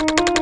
you